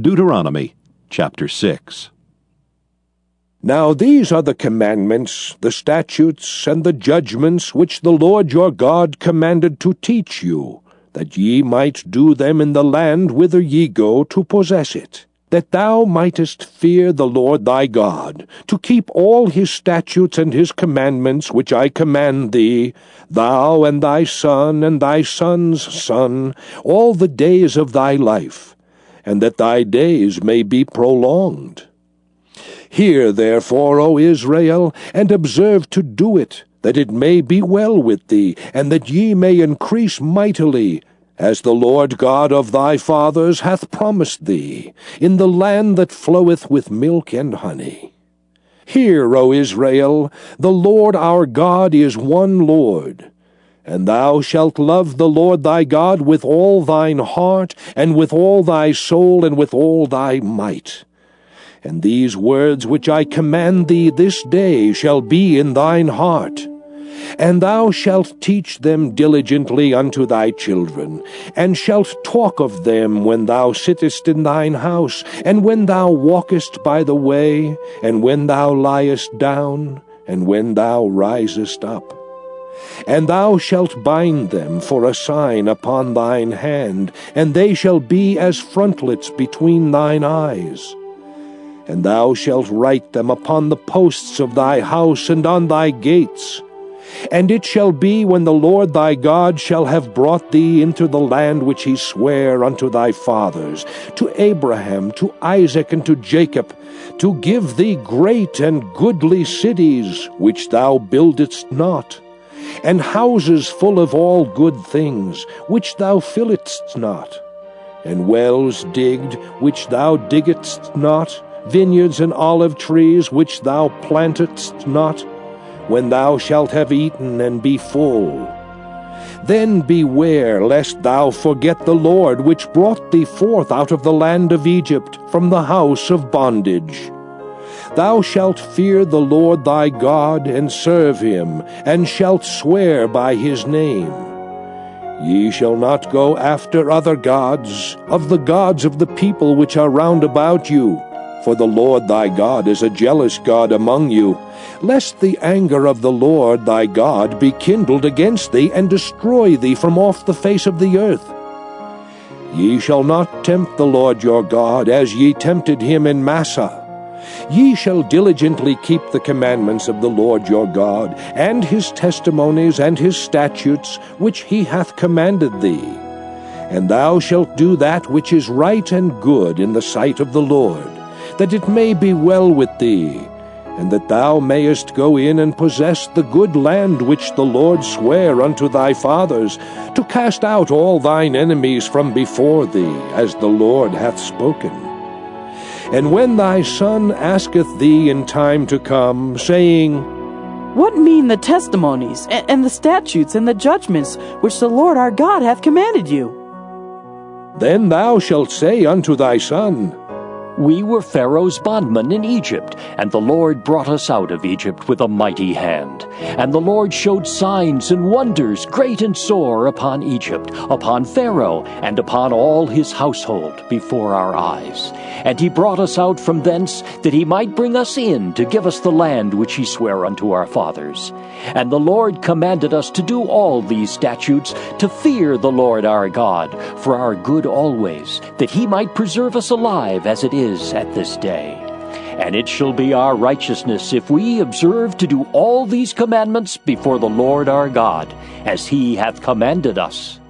Deuteronomy chapter 6. Now these are the commandments, the statutes, and the judgments which the Lord your God commanded to teach you, that ye might do them in the land whither ye go to possess it, that thou mightest fear the Lord thy God, to keep all his statutes and his commandments which I command thee, thou and thy son and thy son's son, all the days of thy life and that thy days may be prolonged. Hear therefore, O Israel, and observe to do it, that it may be well with thee, and that ye may increase mightily, as the Lord God of thy fathers hath promised thee, in the land that floweth with milk and honey. Hear, O Israel, the Lord our God is one Lord. And thou shalt love the Lord thy God with all thine heart, and with all thy soul, and with all thy might. And these words which I command thee this day shall be in thine heart. And thou shalt teach them diligently unto thy children, and shalt talk of them when thou sittest in thine house, and when thou walkest by the way, and when thou liest down, and when thou risest up. And thou shalt bind them for a sign upon thine hand, and they shall be as frontlets between thine eyes. And thou shalt write them upon the posts of thy house and on thy gates. And it shall be when the Lord thy God shall have brought thee into the land which he sware unto thy fathers, to Abraham, to Isaac, and to Jacob, to give thee great and goodly cities, which thou buildedst not and houses full of all good things, which thou filledst not, and wells digged, which thou diggedst not, vineyards and olive trees, which thou plantedst not, when thou shalt have eaten and be full. Then beware lest thou forget the Lord, which brought thee forth out of the land of Egypt, from the house of bondage. Thou shalt fear the Lord thy God, and serve him, and shalt swear by his name. Ye shall not go after other gods, of the gods of the people which are round about you, for the Lord thy God is a jealous God among you, lest the anger of the Lord thy God be kindled against thee, and destroy thee from off the face of the earth. Ye shall not tempt the Lord your God, as ye tempted him in Massah. Ye shall diligently keep the commandments of the Lord your God, and his testimonies and his statutes, which he hath commanded thee. And thou shalt do that which is right and good in the sight of the Lord, that it may be well with thee, and that thou mayest go in and possess the good land which the Lord sware unto thy fathers, to cast out all thine enemies from before thee, as the Lord hath spoken. And when thy son asketh thee in time to come, saying, What mean the testimonies, and, and the statutes, and the judgments which the Lord our God hath commanded you? Then thou shalt say unto thy son, we were Pharaoh's bondmen in Egypt, and the Lord brought us out of Egypt with a mighty hand. And the Lord showed signs and wonders great and sore upon Egypt, upon Pharaoh, and upon all his household before our eyes. And he brought us out from thence, that he might bring us in to give us the land which he sware unto our fathers. And the Lord commanded us to do all these statutes, to fear the Lord our God, for our good always, that he might preserve us alive as it is is at this day. And it shall be our righteousness if we observe to do all these commandments before the Lord our God, as he hath commanded us.